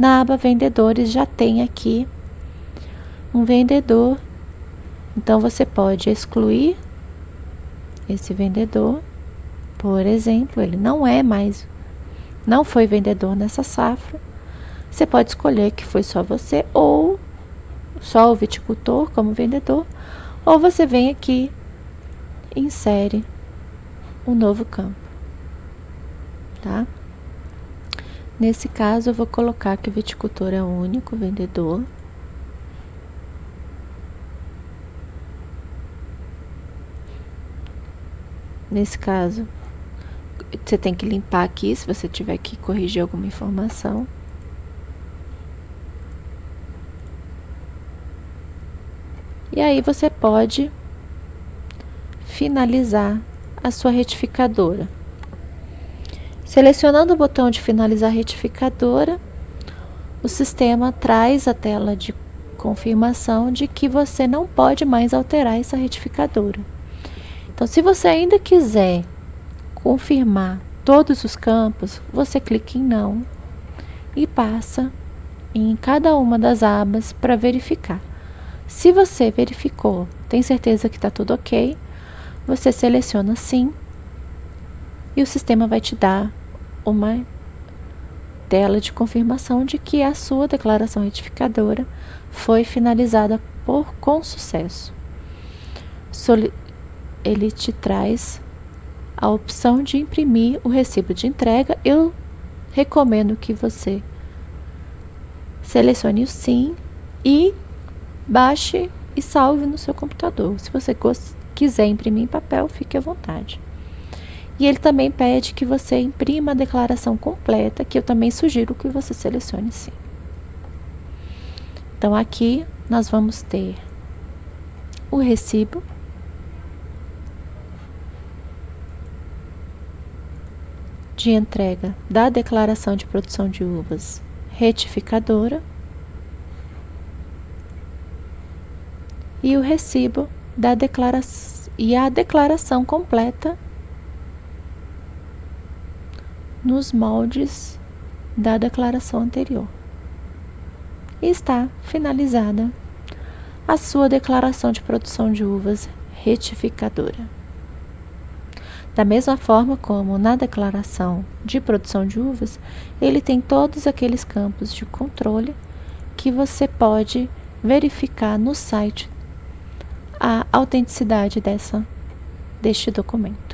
Na aba vendedores já tem aqui um vendedor. Então você pode excluir esse vendedor. Por exemplo, ele não é mais, não foi vendedor nessa safra. Você pode escolher que foi só você ou só o viticultor como vendedor, ou você vem aqui insere um novo campo, tá? Nesse caso, eu vou colocar que o viticultor é o único vendedor. Nesse caso, você tem que limpar aqui se você tiver que corrigir alguma informação. E aí você pode finalizar a sua retificadora. Selecionando o botão de finalizar retificadora, o sistema traz a tela de confirmação de que você não pode mais alterar essa retificadora. Então, se você ainda quiser confirmar todos os campos, você clica em não e passa em cada uma das abas para verificar. Se você verificou, tem certeza que está tudo ok, você seleciona sim e o sistema vai te dar uma tela de confirmação de que a sua declaração retificadora foi finalizada por, com sucesso. Soli ele te traz a opção de imprimir o recibo de entrega. Eu recomendo que você selecione o sim e baixe e salve no seu computador. Se você quiser imprimir em papel, fique à vontade. E ele também pede que você imprima a declaração completa, que eu também sugiro que você selecione sim. Então, aqui nós vamos ter o recibo, de entrega da declaração de produção de uvas retificadora e o recibo da declaração e a declaração completa nos moldes da declaração anterior. E está finalizada a sua declaração de produção de uvas retificadora. Da mesma forma como na declaração de produção de uvas, ele tem todos aqueles campos de controle que você pode verificar no site a autenticidade dessa, deste documento.